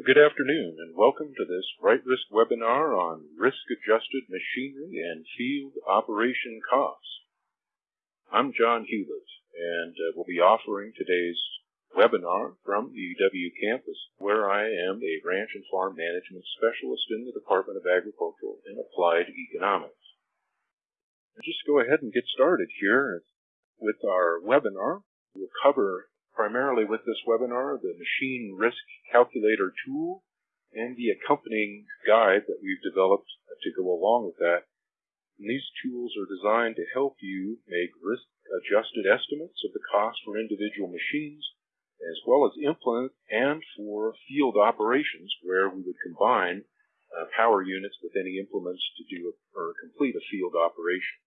Good afternoon and welcome to this RightRisk webinar on risk-adjusted machinery and field operation costs. I'm John Hewlett and uh, will be offering today's webinar from the UW campus where I am a ranch and farm management specialist in the Department of Agricultural and Applied Economics. I'll just go ahead and get started here with our webinar. We'll cover primarily with this webinar the Machine Risk Calculator tool and the accompanying guide that we've developed to go along with that. And these tools are designed to help you make risk-adjusted estimates of the cost for individual machines, as well as implement and for field operations where we would combine uh, power units with any implements to do a, or complete a field operation.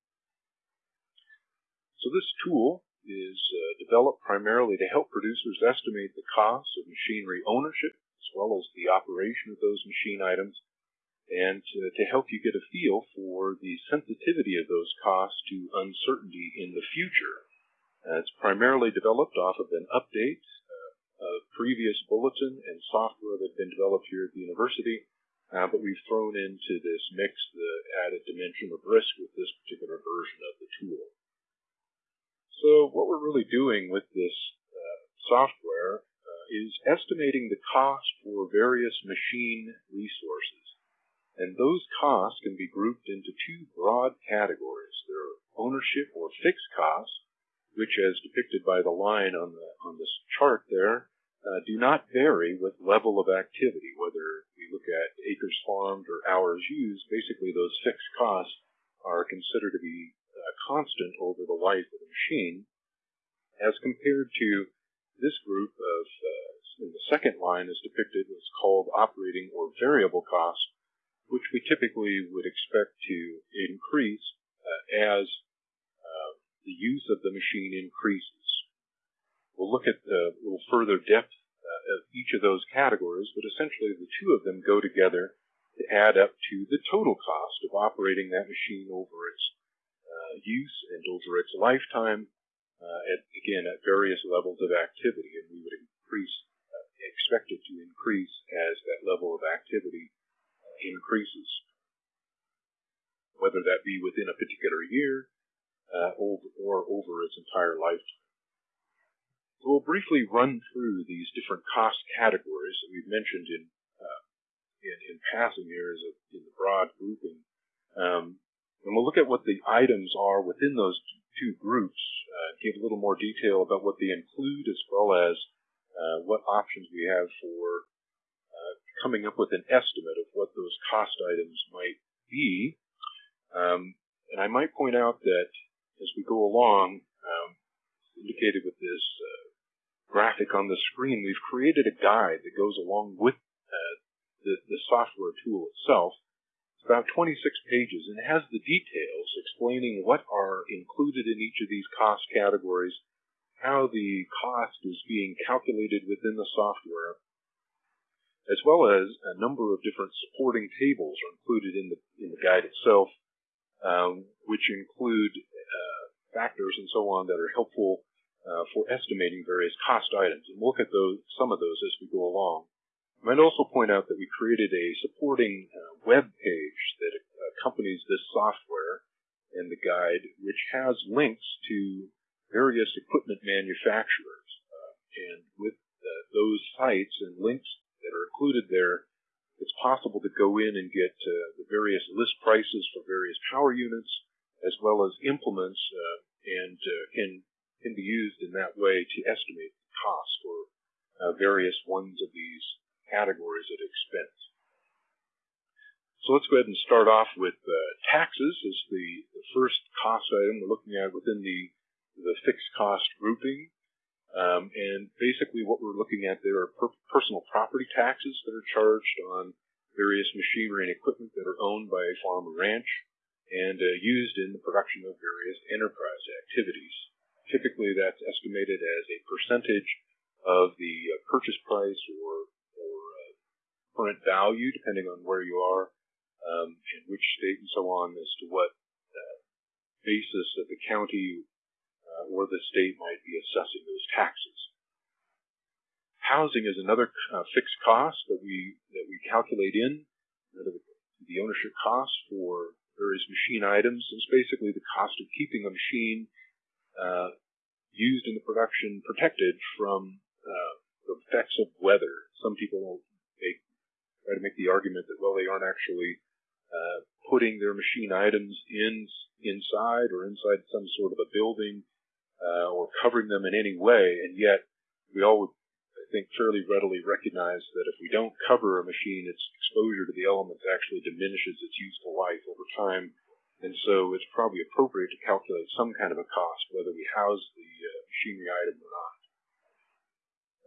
So this tool is uh, developed primarily to help producers estimate the cost of machinery ownership as well as the operation of those machine items and to, to help you get a feel for the sensitivity of those costs to uncertainty in the future. Uh, it's primarily developed off of an update uh, of previous bulletin and software that had been developed here at the university, uh, but we've thrown into this mix the added dimension of risk with this particular version of the tool. So what we're really doing with this uh, software uh, is estimating the cost for various machine resources. And those costs can be grouped into two broad categories. There are ownership or fixed costs, which as depicted by the line on, the, on this chart there, uh, do not vary with level of activity, whether we look at acres farmed or hours used, basically those fixed costs are considered to be constant over the life of the machine, as compared to this group of, uh, in the second line is depicted as called operating or variable cost, which we typically would expect to increase uh, as uh, the use of the machine increases. We'll look at a little further depth uh, of each of those categories, but essentially the two of them go together to add up to the total cost of operating that machine over its use and over its lifetime, uh, at, again, at various levels of activity, and we would increase, uh, expect it to increase as that level of activity uh, increases, whether that be within a particular year uh, or, or over its entire lifetime. So we'll briefly run through these different cost categories that we've mentioned in uh, in, in passing here as a, in the broad grouping. Um, and we'll look at what the items are within those two groups, uh, give a little more detail about what they include as well as uh, what options we have for uh, coming up with an estimate of what those cost items might be. Um, and I might point out that as we go along, um, indicated with this uh, graphic on the screen, we've created a guide that goes along with uh, the, the software tool itself about 26 pages and has the details explaining what are included in each of these cost categories, how the cost is being calculated within the software, as well as a number of different supporting tables are included in the, in the guide itself, um, which include uh, factors and so on that are helpful uh, for estimating various cost items. And we'll look at those, some of those as we go along. I might also point out that we created a supporting uh, web page that accompanies this software and the guide, which has links to various equipment manufacturers. Uh, and with uh, those sites and links that are included there, it's possible to go in and get uh, the various list prices for various power units, as well as implements, uh, and uh, can can be used in that way to estimate the cost for various ones of these categories at expense. So let's go ahead and start off with uh, taxes as the, the, first cost item we're looking at within the, the fixed cost grouping. Um, and basically what we're looking at there are per personal property taxes that are charged on various machinery and equipment that are owned by a farm or ranch and uh, used in the production of various enterprise activities. Typically that's estimated as a percentage of the uh, purchase price or current value, depending on where you are, um, in which state, and so on, as to what uh, basis that the county uh, or the state might be assessing those taxes. Housing is another uh, fixed cost that we that we calculate in the, the ownership cost for various machine items. It's basically the cost of keeping a machine uh, used in the production protected from uh, the effects of weather. Some people make, try to make the argument that well they aren't actually uh, putting their machine items in inside or inside some sort of a building uh, or covering them in any way, and yet we all would I think, fairly readily recognize that if we don't cover a machine, its exposure to the elements actually diminishes its useful life over time. And so it's probably appropriate to calculate some kind of a cost, whether we house the uh, machinery item or not.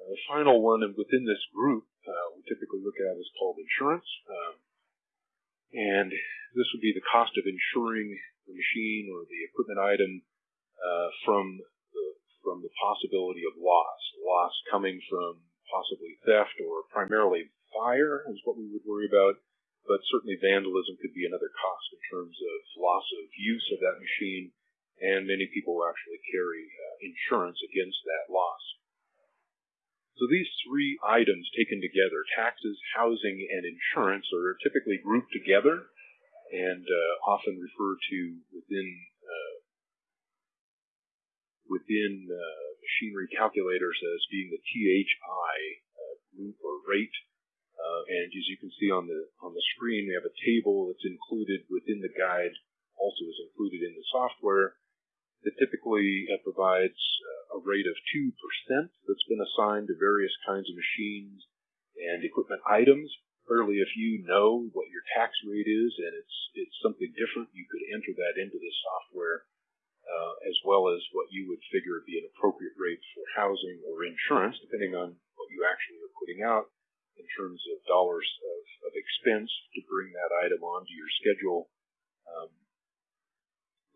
Uh, the final one and within this group uh, we typically look at is called insurance. Um, and this would be the cost of insuring the machine or the equipment item uh, from from the possibility of loss, loss coming from possibly theft or primarily fire is what we would worry about, but certainly vandalism could be another cost in terms of loss of use of that machine, and many people actually carry uh, insurance against that loss. So these three items taken together, taxes, housing, and insurance, are typically grouped together and uh, often referred to within within uh, machinery calculators as being the THI uh, group or rate. Uh, and as you can see on the on the screen, we have a table that's included within the guide, also is included in the software, that typically uh, provides uh, a rate of 2% that's been assigned to various kinds of machines and equipment items. Clearly, if you know what your tax rate is and it's it's something different, you could enter that into the software uh, as well as what you would figure would be an appropriate rate for housing or insurance, depending on what you actually are putting out in terms of dollars of, of expense to bring that item onto your schedule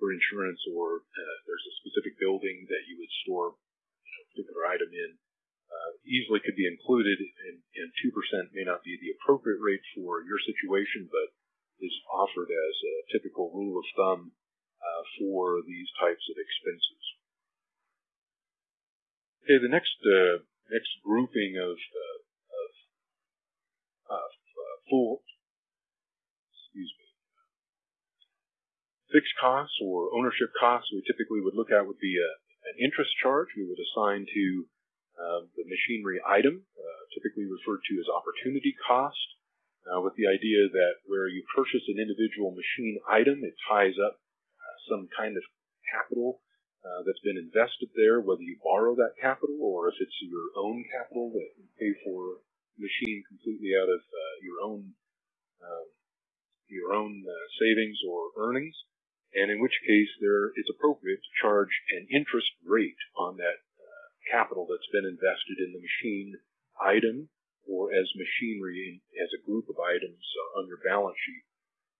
for insurance, or uh, there's a specific building that you would store you know, a particular item in. Uh, easily could be included, and, and 2% may not be the appropriate rate for your situation, but is offered as a typical rule of thumb uh, for these types of expenses. Okay, the next uh, next grouping of uh, of, uh, full excuse me fixed costs or ownership costs we typically would look at would be a, an interest charge we would assign to um, the machinery item, uh, typically referred to as opportunity cost, uh, with the idea that where you purchase an individual machine item, it ties up some kind of capital uh, that's been invested there, whether you borrow that capital or if it's your own capital that you pay for machine completely out of uh, your own um, your own uh, savings or earnings, and in which case there it's appropriate to charge an interest rate on that uh, capital that's been invested in the machine item or as machinery as a group of items on your balance sheet.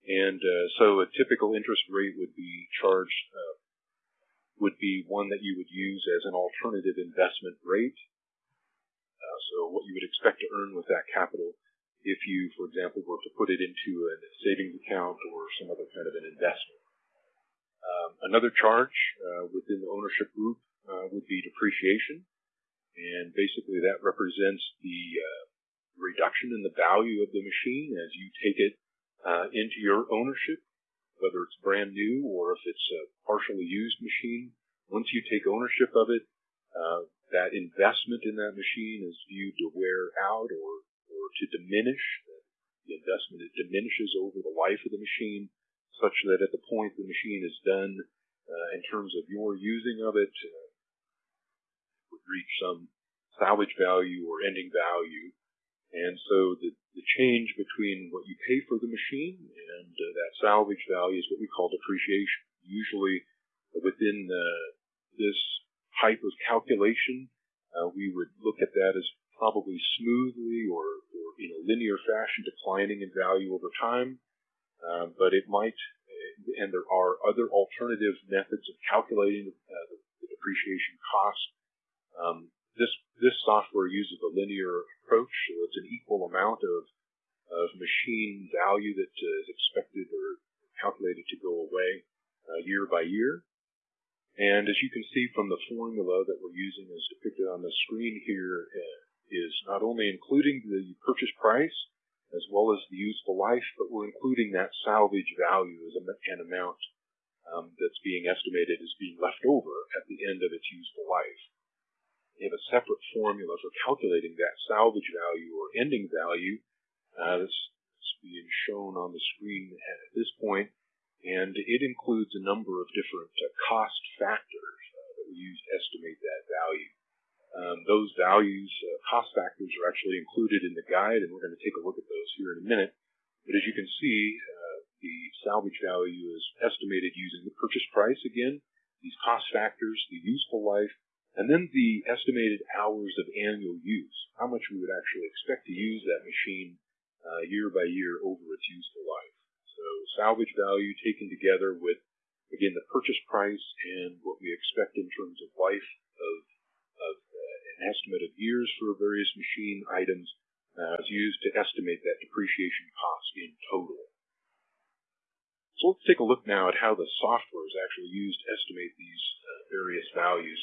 And uh, so a typical interest rate would be charged, uh, would be one that you would use as an alternative investment rate. Uh, so what you would expect to earn with that capital if you, for example, were to put it into a savings account or some other kind of an investment. Um, another charge uh, within the ownership group uh, would be depreciation. And basically that represents the uh, reduction in the value of the machine as you take it uh, into your ownership, whether it's brand new or if it's a partially used machine. Once you take ownership of it, uh, that investment in that machine is viewed to wear out or, or to diminish. The investment it diminishes over the life of the machine, such that at the point the machine is done, uh, in terms of your using of it, uh, would reach some salvage value or ending value and so the, the change between what you pay for the machine and uh, that salvage value is what we call depreciation. Usually within uh, this type of calculation, uh, we would look at that as probably smoothly or, or in a linear fashion declining in value over time. Uh, but it might, and there are other alternative methods of calculating uh, the, the, depreciation cost. Um, this this software uses a linear approach, so it's an equal amount of of machine value that uh, is expected or calculated to go away uh, year by year. And as you can see from the formula that we're using as depicted on the screen here uh, is not only including the purchase price as well as the useful life, but we're including that salvage value as an amount um, that's being estimated as being left over at the end of its useful life. We have a separate formula for calculating that salvage value or ending value. Uh, that's being shown on the screen at this point, and it includes a number of different uh, cost factors uh, that we use to estimate that value. Um, those values, uh, cost factors, are actually included in the guide, and we're going to take a look at those here in a minute. But as you can see, uh, the salvage value is estimated using the purchase price again, these cost factors, the useful life, and then the estimated hours of annual use, how much we would actually expect to use that machine uh, year by year over its useful life. So salvage value taken together with, again, the purchase price and what we expect in terms of life estimate of years for various machine items uh, is used to estimate that depreciation cost in total. So let's take a look now at how the software is actually used to estimate these uh, various values.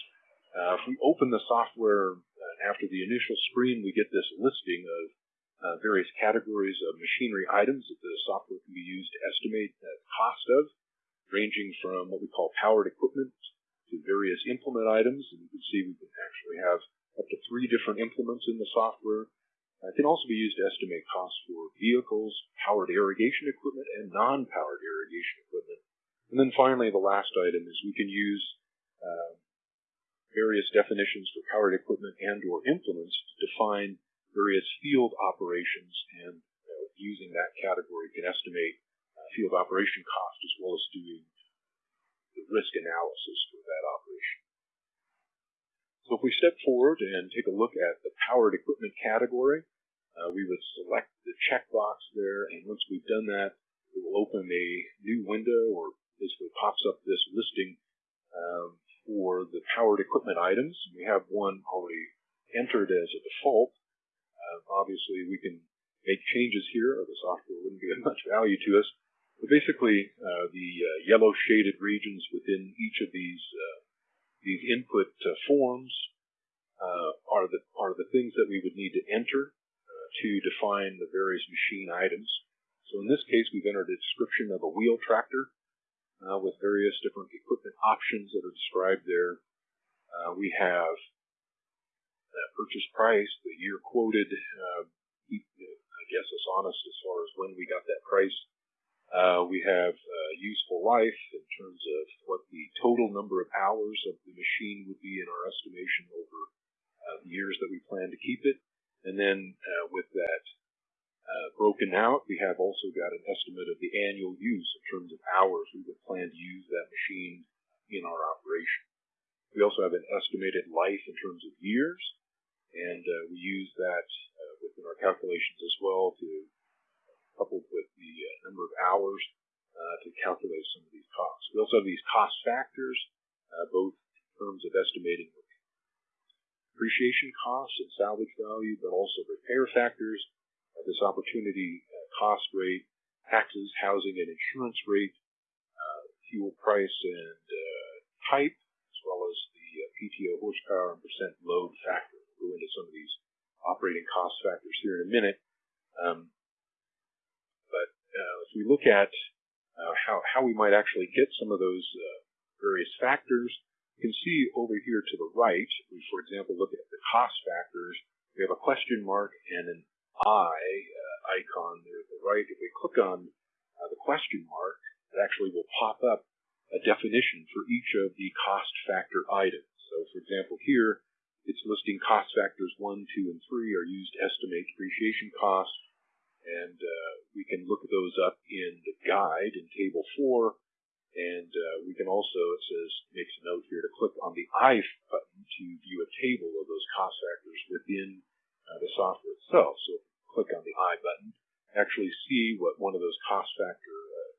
Uh, if we open the software uh, after the initial screen, we get this listing of uh, various categories of machinery items that the software can be used to estimate the cost of, ranging from what we call powered equipment to various implement items. And you can see we can actually have up to three different implements in the software. Uh, it can also be used to estimate costs for vehicles, powered irrigation equipment, and non-powered irrigation equipment. And then finally, the last item is we can use uh, various definitions for powered equipment and or implements to define various field operations, and uh, using that category can estimate uh, field operation cost as well as doing the risk analysis for that operation. So if we step forward and take a look at the powered equipment category, uh, we would select the checkbox there, and once we've done that, it will open a new window or basically pops up this listing um, for the powered equipment items. We have one already entered as a default, uh, obviously, we can make changes here, or the software wouldn't be of much value to us. But basically, uh, the uh, yellow shaded regions within each of these uh, these input uh, forms uh, are the are the things that we would need to enter to define the various machine items. So in this case, we've entered a description of a wheel tractor with various different equipment options that are described there. we have that purchase price, the year quoted, uh, I guess is honest as far as when we got that price. Uh, we have uh, useful life in terms of what the total number of hours of the machine would be in our estimation over uh, the years that we plan to keep it. And then uh, with that uh, broken out, we have also got an estimate of the annual use in terms of hours we would plan to use that machine in our operation. We also have an estimated life in terms of years, and uh, we use that within our calculations as well to coupled with the uh, number of hours uh, to calculate some of these costs. We also have these cost factors, uh, both in terms of estimating depreciation costs and salvage value, but also repair factors, this opportunity cost rate, taxes, housing, and insurance rate, fuel price and type, as well as the PTO horsepower and percent load factor We'll go into some of these operating cost factors here in a minute. If we look at uh, how, how we might actually get some of those uh, various factors, you can see over here to the right, we, for example, look at the cost factors. We have a question mark and an eye uh, icon there at the right. If we click on uh, the question mark, it actually will pop up a definition for each of the cost factor items. So, for example, here it's listing cost factors 1, 2, and 3 are used to estimate depreciation costs, and uh, we can look those up in the guide in Table 4, and uh, we can also, it says, makes a note here to click on the I button to view a table of those cost factors within uh, the software itself. So click on the I button, actually see what one of those cost factor uh,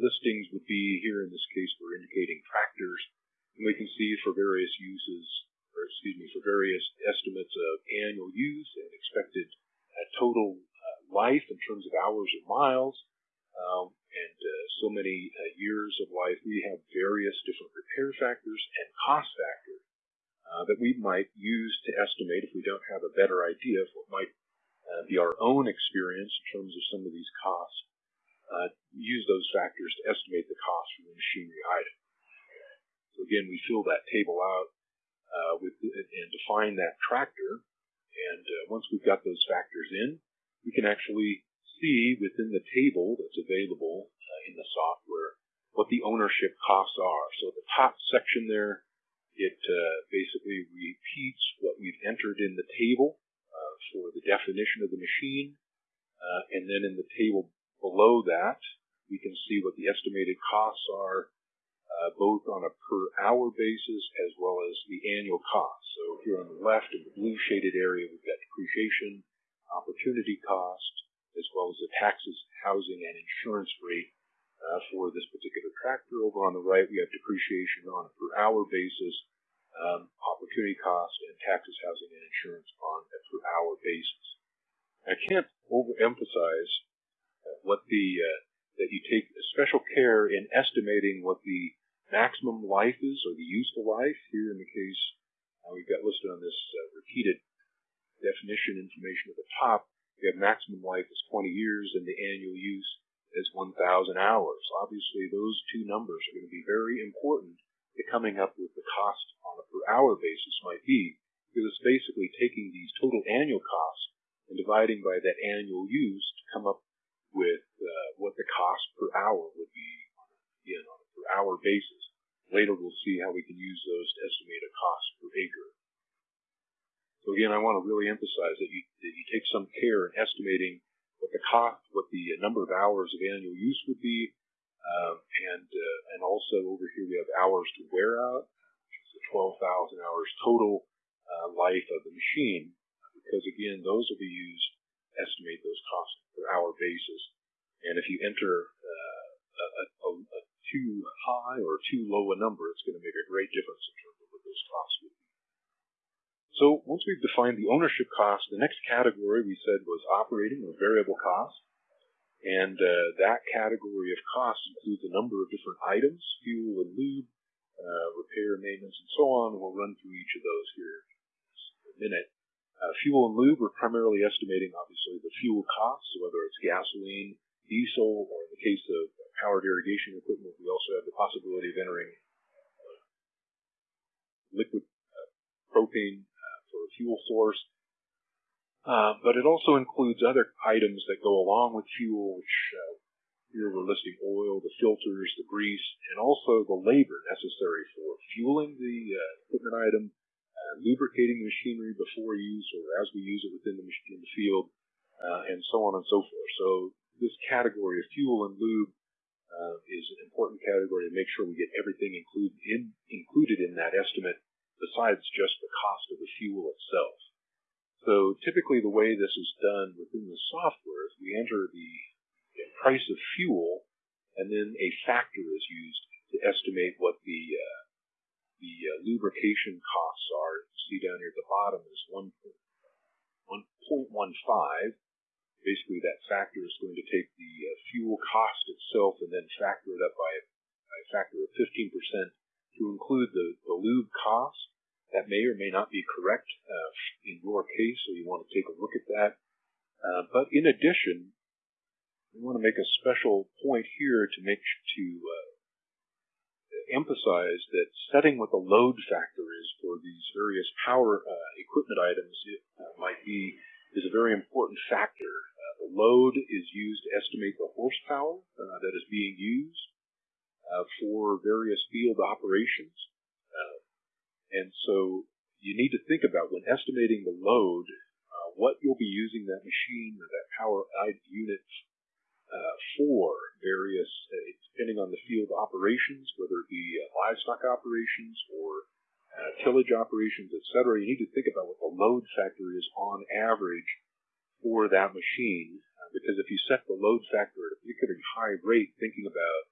listings would be. Here in this case, we're indicating tractors, and we can see for various uses or excuse me, for various estimates of annual use and expected uh, total life in terms of hours or miles, um, and uh, so many uh, years of life. We have various different repair factors and cost factors uh, that we might use to estimate if we don't have a better idea of what might uh, be our own experience in terms of some of these costs. Uh, use those factors to estimate the cost for the machinery item. So again, we fill that table out uh, with and define that tractor. And once we've got those factors in, we can actually see within the table that's available uh, in the software what the ownership costs are. So the top section there, it uh, basically repeats what we've entered in the table uh, for the definition of the machine. Uh, and then in the table below that, we can see what the estimated costs are uh, both on a per hour basis as well as the annual cost. So here on the left in the blue shaded area, we've got depreciation, opportunity cost, as well as the taxes, housing, and insurance rate uh, for this particular tractor. Over on the right, we have depreciation on a per hour basis, um, opportunity cost, and taxes, housing, and insurance on a per hour basis. I can't overemphasize uh, what the uh, that you take special care in estimating what the maximum life is, or the useful life. Here in the case, uh, we've got listed on this uh, repeated definition information at the top, we have maximum life is 20 years and the annual use is 1,000 hours. Obviously, those two numbers are going to be very important to coming up with the cost on a per hour basis might be, because it's basically taking these total annual costs and dividing by that annual use to come up with uh, what the cost per hour would be on a per hour basis. Later we'll see how we can use those to estimate a cost per acre. So again, I want to really emphasize that you, that you take some care in estimating what the cost, what the number of hours of annual use would be, um, and uh, and also over here we have hours to wear out, which is the 12,000 hours total uh, life of the machine, because again, those will be used to estimate those costs per hour basis. And if you enter uh, a, a, a too high or too low a number, it's going to make a great difference in terms of what those costs. So once we've defined the ownership cost, the next category we said was operating or variable cost. And uh, that category of costs includes a number of different items, fuel and lube, uh, repair, maintenance, and so on. We'll run through each of those here in a minute. Uh, fuel and lube, we're primarily estimating, obviously, the fuel costs, whether it's gasoline, diesel, or in the case of powered irrigation equipment, we also have the possibility of entering uh, liquid uh, propane uh, for a fuel source. Uh, but it also includes other items that go along with fuel, which uh, here we're listing oil, the filters, the grease, and also the labor necessary for fueling the uh, equipment item, lubricating the machinery before use or as we use it within the, in the field, and so on and so forth. So this category of fuel and lube uh, is an important category to make sure we get everything include in, included in that estimate besides just the cost of the fuel itself. So typically the way this is done within the software is we enter the price of fuel and then a factor is used to estimate what the uh, the uh, lubrication costs are. You see down here at the bottom is 1.15 basically that factor is going to take the uh, fuel cost itself and then factor it up by by a factor of 15% to include the, the lube cost. That may or may not be correct uh, in your case, so you want to take a look at that. Uh, but in addition, we want to make a special point here to make to uh, emphasize that setting what the load factor is for these various power uh, equipment items uh, might be is a very important factor. Uh, the load is used to estimate the horsepower that is being used uh, for various field operations. Uh, and so you need to think about when estimating the load, uh, what you'll be using that machine or that power unit uh, for various, depending on the field operations, whether it be livestock operations or uh, tillage operations, etc., you need to think about what the load factor is on average for that machine. Uh, because if you set the load factor at a particularly high rate, thinking about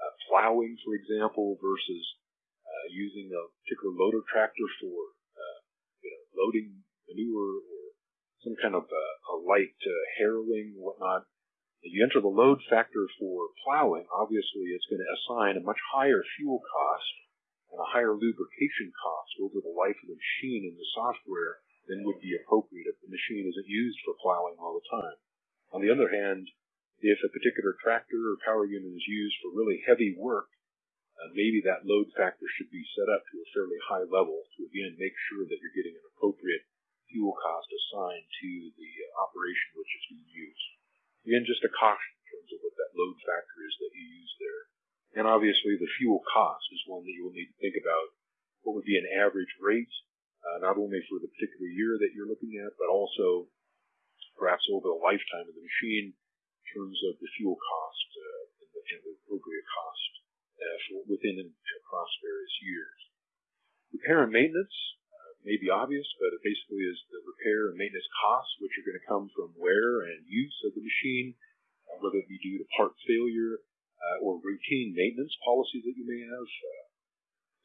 uh, plowing, for example, versus uh, using a particular loader tractor for uh, you know, loading manure or some kind of uh, a light harrowing, whatnot, if you enter the load factor for plowing, obviously it's going to assign a much higher fuel cost and a higher lubrication cost over the life of the machine in the software than would be appropriate if the machine isn't used for plowing all the time. On the other hand, if a particular tractor or power unit is used for really heavy work, uh, maybe that load factor should be set up to a fairly high level to again make sure that you're getting an appropriate fuel cost assigned to the operation which is being used. Again, just a caution in terms of what that load factor is that you use there. And obviously the fuel cost is one that you will need to think about. What would be an average rate, uh, not only for the particular year that you're looking at, but also perhaps over the lifetime of the machine terms of the fuel cost uh, and, the, and, the, appropriate cost uh, for within and across various years. Repair and maintenance uh, may be obvious, but it basically is the repair and maintenance costs, which are going to come from wear and use of the machine, uh, whether it be due to part failure uh, or routine maintenance policies that you may have. Uh,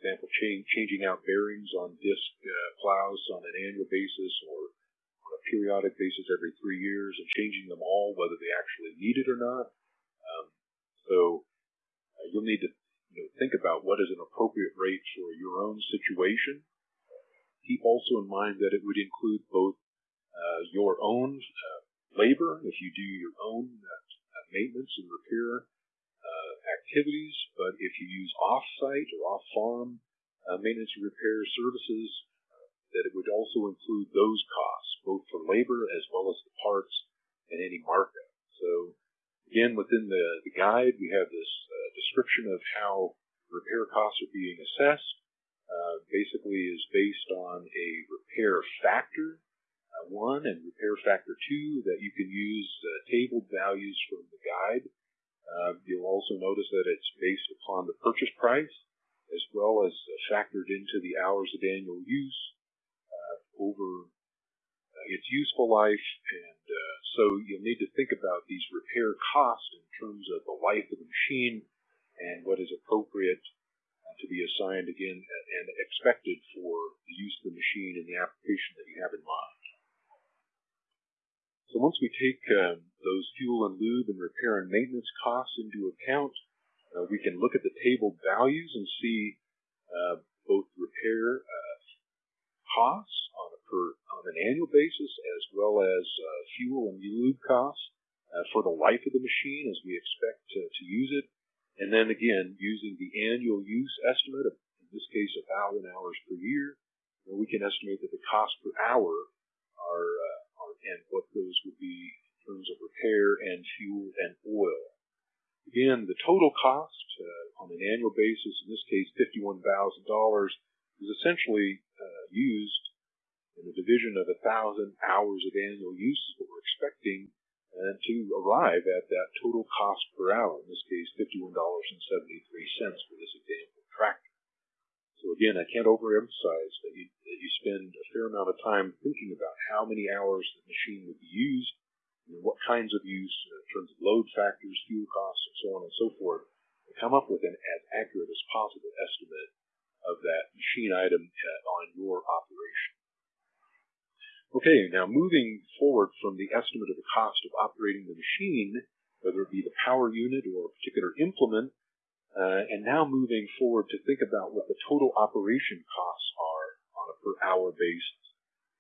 example, change, changing out bearings on disc plows on an annual basis or periodic basis every three years and changing them all, whether they actually need it or not. Um, so uh, you'll need to you know, think about what is an appropriate rate for your own situation. Keep also in mind that it would include both uh, your own uh, labor, if you do your own uh, maintenance and repair uh, activities, but if you use off-site or off-farm uh, maintenance and repair services, that it would also include those costs, both for labor as well as the parts and any markup. So again, within the, the guide, we have this uh, description of how repair costs are being assessed. Uh, basically is based on a repair factor, uh, one, and repair factor two that you can use uh, tabled values from the guide. Uh, you'll also notice that it's based upon the purchase price as well as uh, factored into the hours of annual use over uh, its useful life, and uh, so you'll need to think about these repair costs in terms of the life of the machine and what is appropriate uh, to be assigned again and expected for the use of the machine and the application that you have in mind. So once we take um, those fuel and lube and repair and maintenance costs into account, uh, we can look at the table values and see uh, both repair uh, costs per on an annual basis, as well as uh, fuel and lube costs uh, for the life of the machine as we expect to, to use it. And then again, using the annual use estimate of, in this case, a thousand hours per year, we can estimate that the cost per hour are, uh, are and what those would be in terms of repair and fuel and oil. Again, the total cost uh, on an annual basis, in this case $51,000, is essentially uh, used and the division of a thousand hours of annual use is what we're expecting and to arrive at that total cost per hour, in this case $51.73 for this example tractor. So again, I can't overemphasize that you, that you spend a fair amount of time thinking about how many hours the machine would be used, and what kinds of use in terms of load factors, fuel costs, and so on and so forth, to come up with an as accurate as possible estimate of that machine item uh, on your operation. Okay, now moving forward from the estimate of the cost of operating the machine, whether it be the power unit or a particular implement, uh, and now moving forward to think about what the total operation costs are on a per hour basis.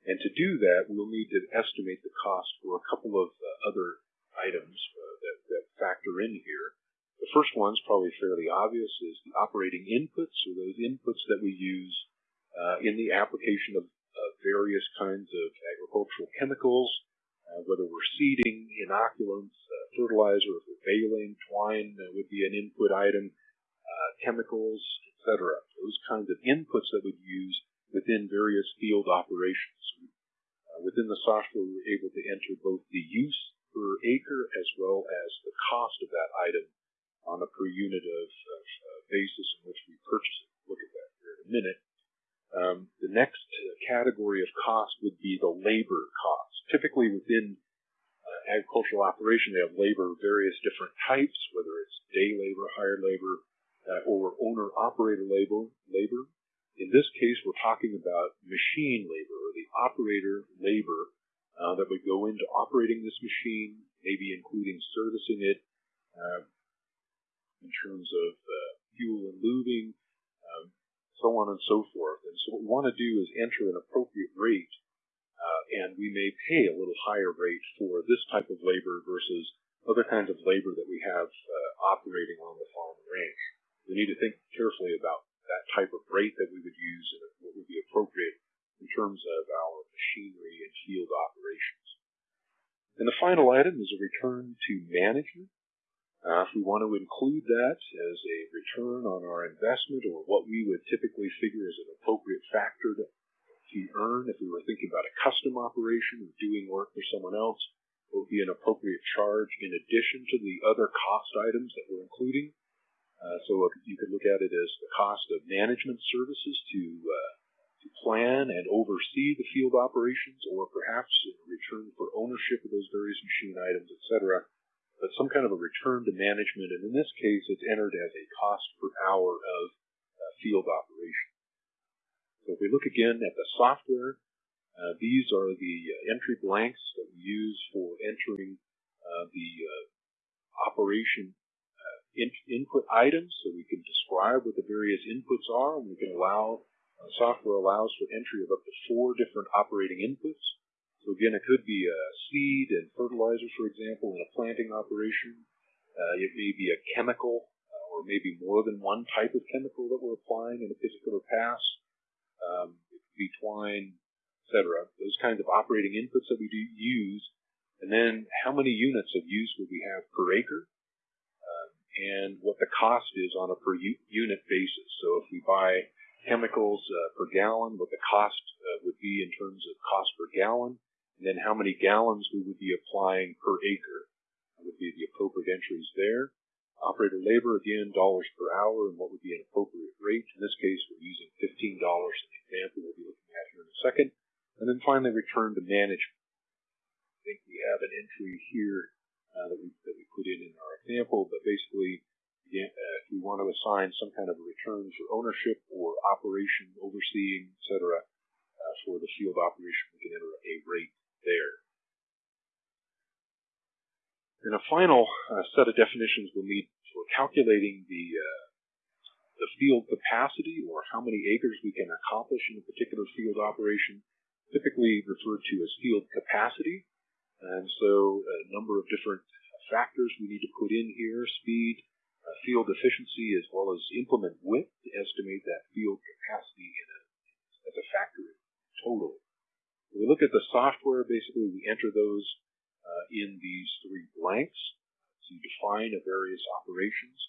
And to do that, we'll need to estimate the cost for a couple of uh, other items uh, that, that factor in here. The first one's probably fairly obvious is the operating inputs, or those inputs that we use uh, in the application of various kinds of agricultural chemicals, uh, whether we're seeding, inoculants, uh, fertilizer, if we're baling, twine uh, would be an input item, uh, chemicals, etc. Those kinds of inputs that we'd use within various field operations. Uh, within the software, we're able to enter both the use per acre as well as the cost of that item on a per unit of, of uh, basis in which we purchase it. Look at that here in a minute. Um, the next category of cost would be the labor cost. Typically within uh, agricultural operation, they have labor of various different types, whether it's day labor, hired labor, uh, or owner-operator labor, labor. In this case, we're talking about machine labor, or the operator labor uh, that would go into operating this machine, maybe including servicing it uh, in terms of uh, fuel and lubing, um, so on and so forth. We want to do is enter an appropriate rate, uh, and we may pay a little higher rate for this type of labor versus other kinds of labor that we have uh, operating on the farm and ranch. We need to think carefully about that type of rate that we would use and what would be appropriate in terms of our machinery and field operations. And the final item is a return to management. Uh, if we want to include that as a return on our investment or what we would typically figure as an factor to, to earn if we were thinking about a custom operation or doing work for someone else, would be an appropriate charge in addition to the other cost items that we're including. Uh, so you could look at it as the cost of management services to, uh, to plan and oversee the field operations, or perhaps in return for ownership of those various machine items, etc. But some kind of a return to management, and in this case, it's entered as a cost per hour of uh, field operation. Look again at the software, uh, these are the uh, entry blanks that we use for entering uh, the operation in input items, so we can describe what the various inputs are, we can allow software allows for entry of up to four different operating inputs. So again, it could be a seed and fertilizer, for example, in a planting operation. Uh, it may be a chemical, uh, or maybe more than one type of chemical that we're applying in a particular pass. Um, it could be twine, etc. Those kinds of operating inputs that we do use, and then how many units of use would we have per acre, um, and what the cost is on a per unit basis. So if we buy chemicals uh, per gallon, what the cost uh, would be in terms of cost per gallon, and then how many gallons we would be applying per acre would be the appropriate entries there. Operator labor, again, dollars per hour, and what would be an appropriate rate. In this case, we're using $15 in the example we'll be looking at here in a second. And then finally, return to management. I think we have an entry here uh, that, we, that we put in in our example, but basically, uh, if we want to assign some kind of a return for ownership or operation, overseeing, etc., uh, for the field operation, we can enter a rate there. And a final uh, set of definitions we'll need for calculating the uh, the field capacity or how many acres we can accomplish in a particular field operation typically referred to as field capacity. And so a number of different factors we need to put in here, speed, uh, field efficiency, as well as implement width to estimate that field capacity a, as a factor in total. When we look at the software, basically we enter those uh, in these three blanks to define a various operations.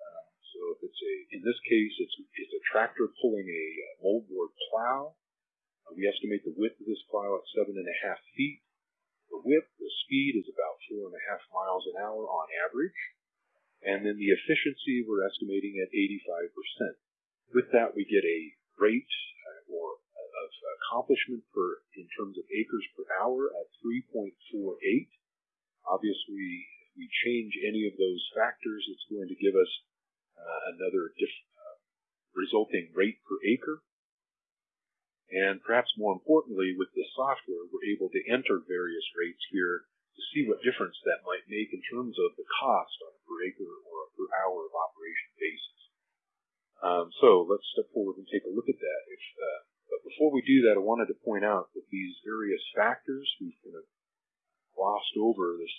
Uh, so if it's a, in this case, it's, it's a tractor pulling a moldboard plow, uh, we estimate the width of this plow at seven and a half feet. The width, the speed is about four and a half miles an hour on average. And then the efficiency we're estimating at 85%. With that, we get a rate uh, or of accomplishment per in terms of acres per hour at 3.48. Obviously, if we change any of those factors, it's going to give us uh, another diff- uh, resulting rate per acre. And perhaps more importantly, with the software, we're able to enter various rates here to see what difference that might make in terms of the cost on a per acre or a per hour of operation basis. Um, so let's step forward and take a look at that. If, uh, before we do that, I wanted to point out that these various factors, we've kind of glossed over this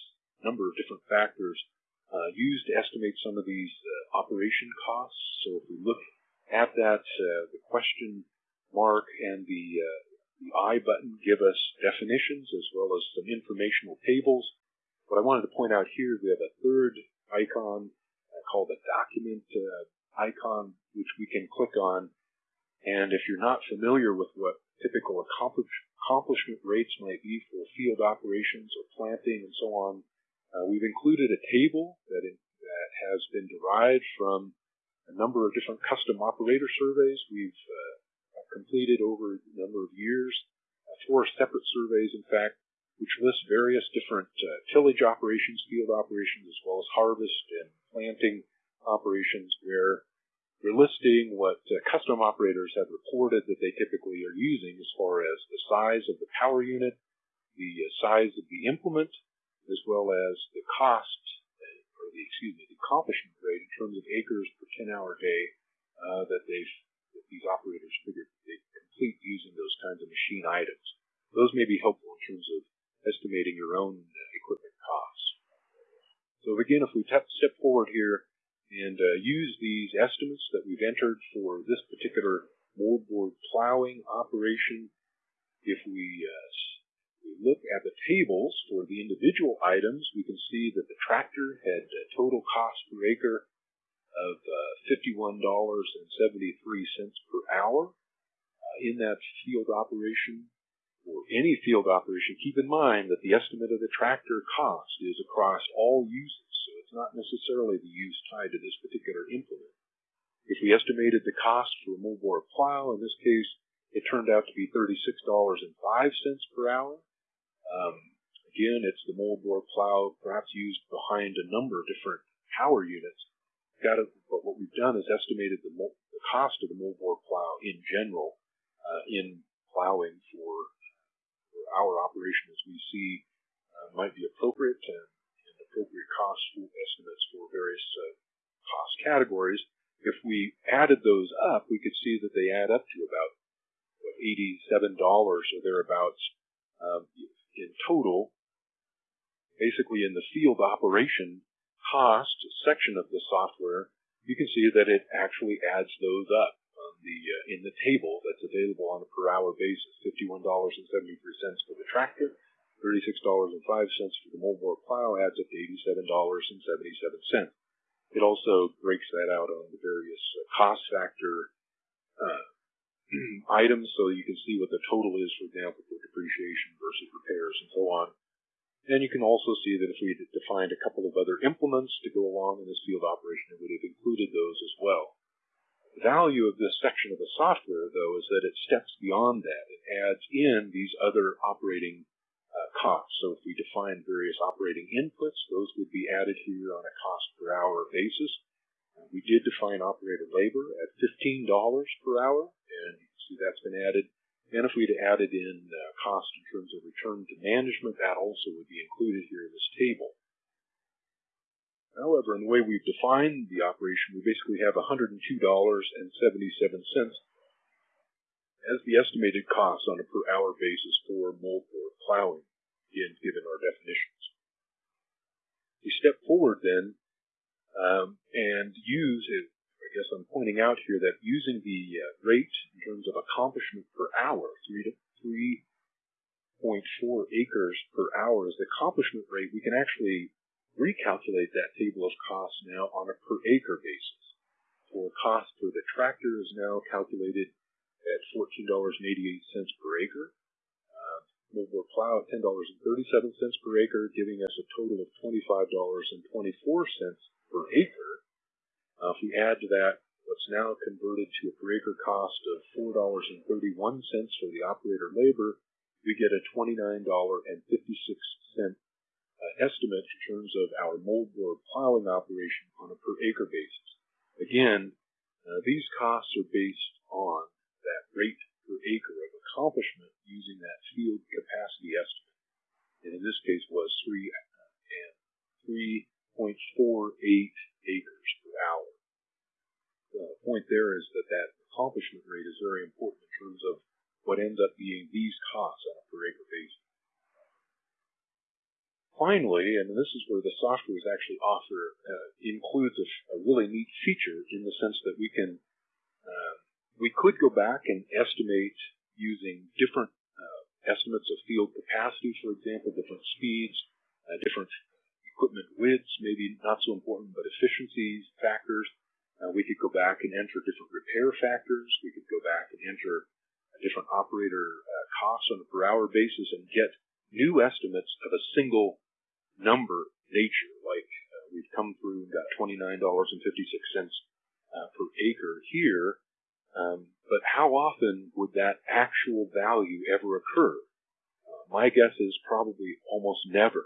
number of different factors uh, used to estimate some of these uh, operation costs. So if we look at that, uh, the question mark and the, uh, the I button give us definitions as well as some informational tables. What I wanted to point out here is we have a third icon uh, called a document icon, which we can click on. And if you're not familiar with what typical accomplish accomplishment rates might be for field operations or planting and so on, uh, we've included a table that, in, that has been derived from a number of different custom operator surveys. We've uh, completed over a number of years, uh, four separate surveys, in fact, which list various different uh, tillage operations, field operations, as well as harvest and planting operations, where we're listing what uh, custom operators have reported that they typically are using as far as the size of the power unit, the uh, size of the implement, as well as the cost, uh, or the, excuse me, the accomplishment rate in terms of acres per 10 hour day uh, that that these operators figure they complete using those kinds of machine items. Those may be helpful in terms of estimating your own equipment costs. So again, if we step forward here and uh, use these estimates that we've entered for this particular moldboard plowing operation, if we, uh, we look at the tables for the individual items, we can see that the tractor had a total cost per acre of uh, $51.73 per hour. Uh, in that field operation, or any field operation, keep in mind that the estimate of the tractor cost is across all uses, not necessarily the use tied to this particular implement. If we estimated the cost for a moldboard plow, in this case, it turned out to be $36.05 per hour. Um, again, it's the moldboard plow perhaps used behind a number of different power units got it, but what we've done is estimated the, the cost of the moldboard plow in general uh, in plowing for, for, our operation as we see uh, might be appropriate and appropriate cost estimates for various uh, cost categories. If we added those up, we could see that they add up to about what, $87 or thereabouts um, in total. Basically, in the field operation, cost section of the software, you can see that it actually adds those up the uh, in the table that's available on a per hour basis. $51.73 for the tractor, $36.05 for the moldboard plow adds up to $87.77. It also breaks that out on the various uh, cost factor uh, items so you can see what the total is, for example, for depreciation versus repairs and so on. And you can also see that if we had defined a couple of other implements to go along in this field operation, it would have included those as well. The value of this section of the software, though, is that it steps beyond that. It adds in these other operating costs. So if we define various operating inputs, those would be added here on a cost per hour basis. Uh, we did define operator labor at $15 per hour, and you can see that's been added and if we'd added in uh, cost in terms of return to management, that also would be included here in this table. However, in the way we've defined the operation, we basically have $102.77 as the estimated cost on a per hour basis for moldboard plowing, again, given our definitions. We step forward then um, and use I guess I'm pointing out here that using the uh, rate in terms of accomplishment per hour, 3 to 3.4 acres per hour is the accomplishment rate, we can actually recalculate that table of costs now on a per acre basis. For cost for the tractor is now calculated at $14.88 per acre. Moldboard plow at $10.37 per acre, giving us a total of $25.24 per acre. Uh, if we add to that what's now converted to a per acre cost of $4.31 for the operator labor, we get a $29.56 uh, estimate in terms of our moldboard plowing operation on a per acre basis. Again, uh, these costs are based on that rate per acre of accomplishment using that field capacity estimate. And in this case was 3 uh, and 3.48 acres per hour. The point there is that that accomplishment rate is very important in terms of what ends up being these costs on a per acre basis. Finally, and this is where the software is actually offer uh, includes a, a, really neat feature in the sense that we can uh, we could go back and estimate using different uh, estimates of field capacity, for example, different speeds, uh, different equipment widths, maybe not so important, but efficiencies, factors. Uh, we could go back and enter different repair factors. We could go back and enter different operator uh, costs on a per hour basis and get new estimates of a single number nature. Like uh, we've come through and got $29.56 uh, per acre here. Um, but how often would that actual value ever occur? Uh, my guess is probably almost never.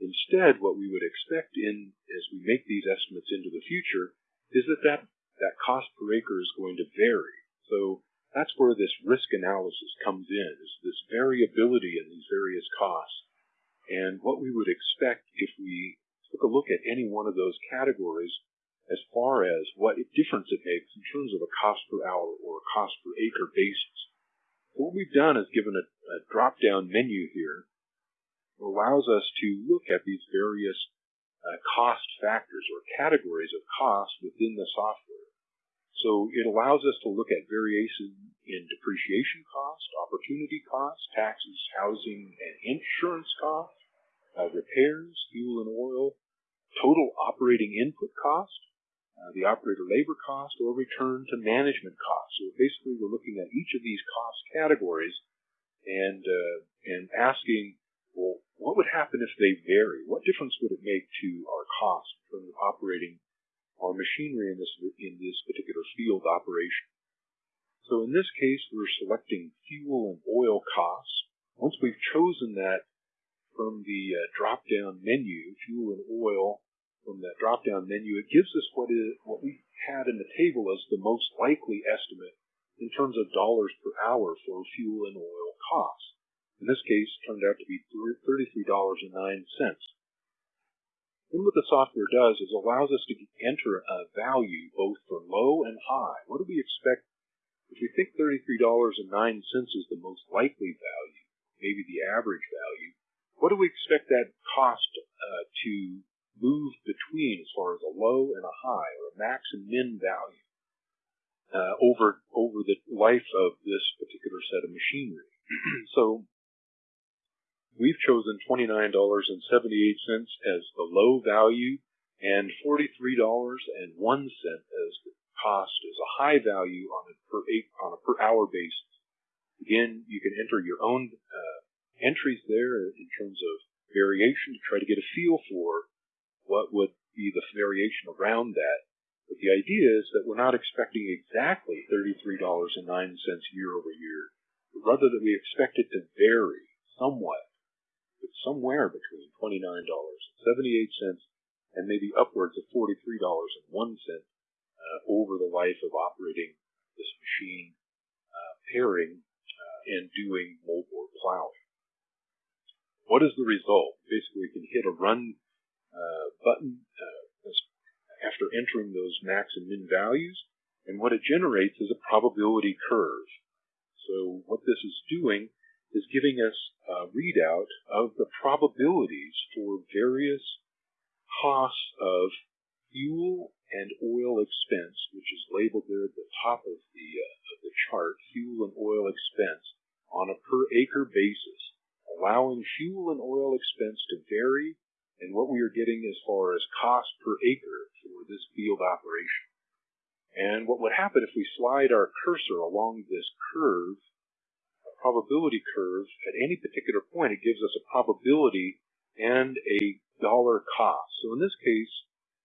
Instead, what we would expect in as we make these estimates into the future is that that, that cost per acre is going to vary. So that's where this risk analysis comes in, is this variability in these various costs. And what we would expect if we took a look at any one of those categories as far as what difference it makes in terms of a cost per hour or a cost per acre basis. What we've done is given a, a drop-down menu here that allows us to look at these various uh, cost factors or categories of cost within the software. So it allows us to look at variation in depreciation cost, opportunity cost, taxes, housing, and insurance cost, uh, repairs, fuel and oil, total operating input cost, uh, the operator labor cost, or return to management cost. So basically, we're looking at each of these cost categories and uh, and asking, well, what would happen if they vary? What difference would it make to our cost from operating our machinery in this in this particular field operation? So in this case, we're selecting fuel and oil costs. Once we've chosen that from the uh, drop-down menu, fuel and oil, from that drop-down menu, it gives us what is what we had in the table as the most likely estimate in terms of dollars per hour for fuel and oil costs. In this case, turned out to be $33.09. Then what the software does is allows us to enter a value both for low and high. What do we expect if we think $33.09 is the most likely value, maybe the average value? What do we expect that cost uh, to move between as far as a low and a high or a max and min value uh, over over the life of this particular set of machinery. so we've chosen $29.78 as the low value and $43.01 as the cost as a high value on a per on a per hour basis. Again, you can enter your own uh, entries there in terms of variation to try to get a feel for what would be the variation around that. But the idea is that we're not expecting exactly $33.09 year over year, but rather that we expect it to vary somewhat, but somewhere between $29.78 and maybe upwards of $43.01 uh, over the life of operating this machine, uh, pairing uh, and doing moldboard plowing. What is the result? Basically, we can hit a run button uh, after entering those max and min values, and what it generates is a probability curve. So what this is doing is giving us a readout of the probabilities for various costs of fuel and oil expense, which is labeled there at the top of the, uh, of the chart, fuel and oil expense, on a per acre basis, allowing fuel and oil expense to vary and what we are getting as far as cost per acre for this field operation. And what would happen if we slide our cursor along this curve, a probability curve, at any particular point, it gives us a probability and a dollar cost. So in this case,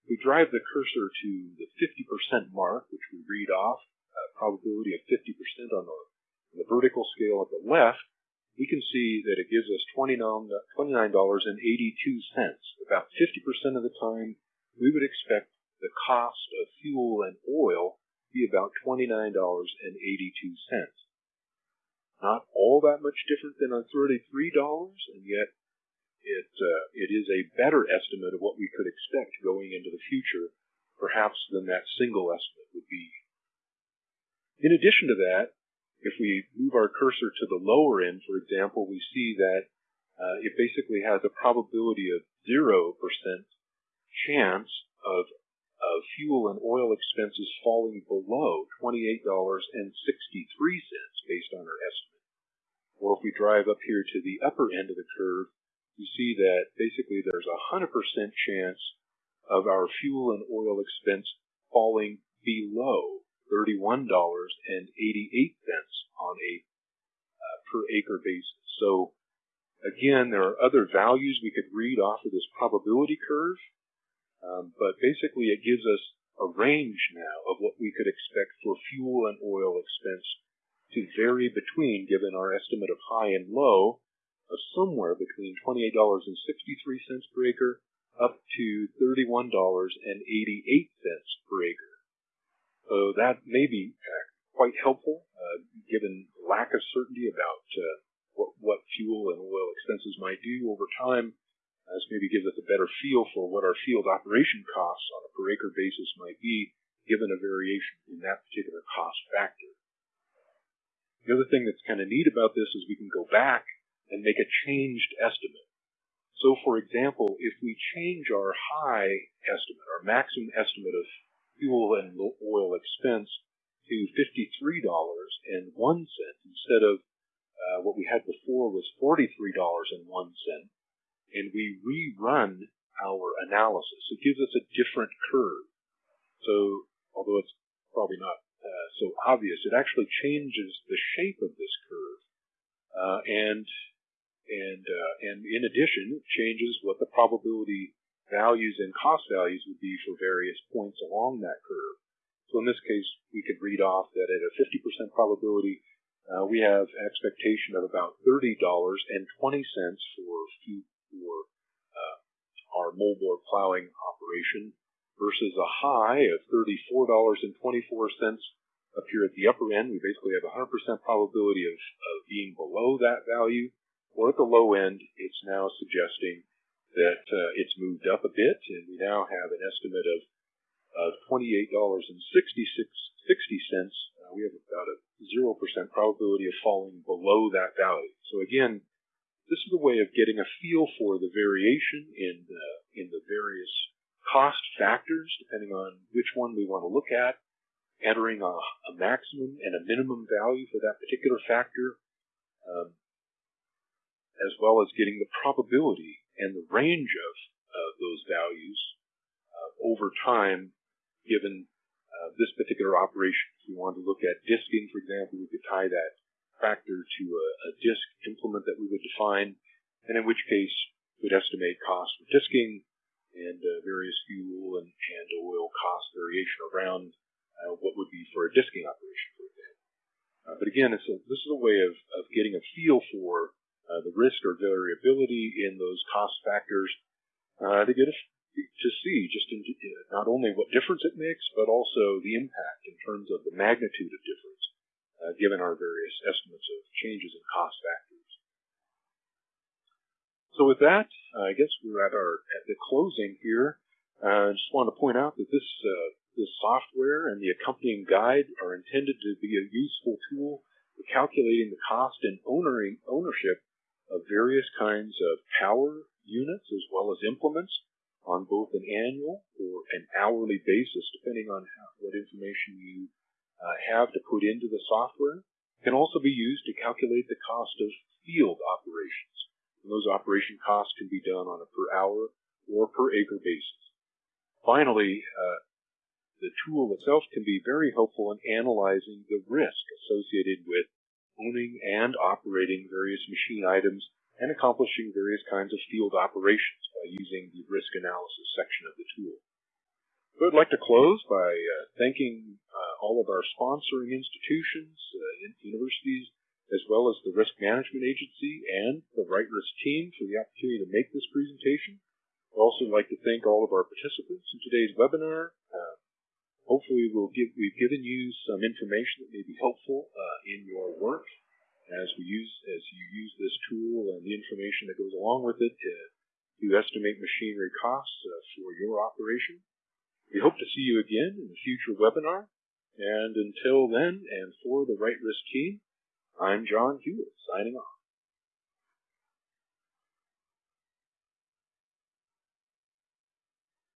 we drive the cursor to the 50% mark, which we read off, a probability of 50% on the, on the vertical scale at the left, we can see that it gives us $29.82. About 50% of the time, we would expect the cost of fuel and oil to be about $29.82. Not all that much different than on $33, and yet it, uh, it is a better estimate of what we could expect going into the future, perhaps than that single estimate would be. In addition to that, if we move our cursor to the lower end, for example, we see that uh, it basically has a probability of 0% chance of, of fuel and oil expenses falling below $28.63 based on our estimate. Or if we drive up here to the upper end of the curve, you see that basically there's a 100% chance of our fuel and oil expense falling below $31.88 on a uh, per acre basis. So again, there are other values we could read off of this probability curve, um, but basically it gives us a range now of what we could expect for fuel and oil expense to vary between, given our estimate of high and low, of somewhere between $28.63 per acre up to $31.88 per acre. So that may be uh, quite helpful, uh, given lack of certainty about uh, what, what fuel and oil expenses might do over time. This maybe gives us a better feel for what our field operation costs on a per acre basis might be given a variation in that particular cost factor. The other thing that's kind of neat about this is we can go back and make a changed estimate. So for example, if we change our high estimate, our maximum estimate of fuel and oil expense to $53.01 instead of uh, what we had before was $43.01, and we rerun our analysis. It gives us a different curve. So, although it's probably not uh, so obvious, it actually changes the shape of this curve, uh, and and uh, and in addition, it changes what the probability values and cost values would be for various points along that curve. So in this case, we could read off that at a 50% probability, uh, we have expectation of about $30.20 for for uh, our moldboard plowing operation versus a high of $34.24 up here at the upper end. We basically have a 100% probability of, of being below that value. Or at the low end, it's now suggesting that uh, it's moved up a bit, and we now have an estimate of of $28.66. Uh, we have about a 0% probability of falling below that value. So again, this is a way of getting a feel for the variation in the, in the various cost factors, depending on which one we want to look at, entering a, a maximum and a minimum value for that particular factor, um, as well as getting the probability and the range of uh, those values uh, over time, given uh, this particular operation. If we wanted to look at disking, for example, we could tie that factor to a, a disk implement that we would define, and in which case we'd estimate cost for disking and uh, various fuel and, and oil cost variation around uh, what would be for a disking operation, for example. Uh, but again, a, this is a way of, of getting a feel for uh, the risk or variability in those cost factors uh, to get to see just in, not only what difference it makes, but also the impact in terms of the magnitude of difference uh, given our various estimates of changes in cost factors. So with that, I guess we're at our at the closing here. Uh, I just want to point out that this uh, this software and the accompanying guide are intended to be a useful tool for calculating the cost and owning, ownership of various kinds of power units as well as implements on both an annual or an hourly basis, depending on how, what information you uh, have to put into the software can also be used to calculate the cost of field operations. And those operation costs can be done on a per hour or per acre basis. Finally, uh, the tool itself can be very helpful in analyzing the risk associated with owning and operating various machine items and accomplishing various kinds of field operations by using the risk analysis section of the tool. So I'd like to close by uh, thanking uh, all of our sponsoring institutions, uh, universities, as well as the Risk Management Agency and the Right Risk team for the opportunity to make this presentation. I'd also like to thank all of our participants in today's webinar. Uh, hopefully we'll give, we've given you some information that may be helpful uh, in your work as we use as you use this tool and the information that goes along with it to, to estimate machinery costs uh, for your operation. We hope to see you again in a future webinar. And until then, and for the Right Risk team, I'm John Hewlett, signing off.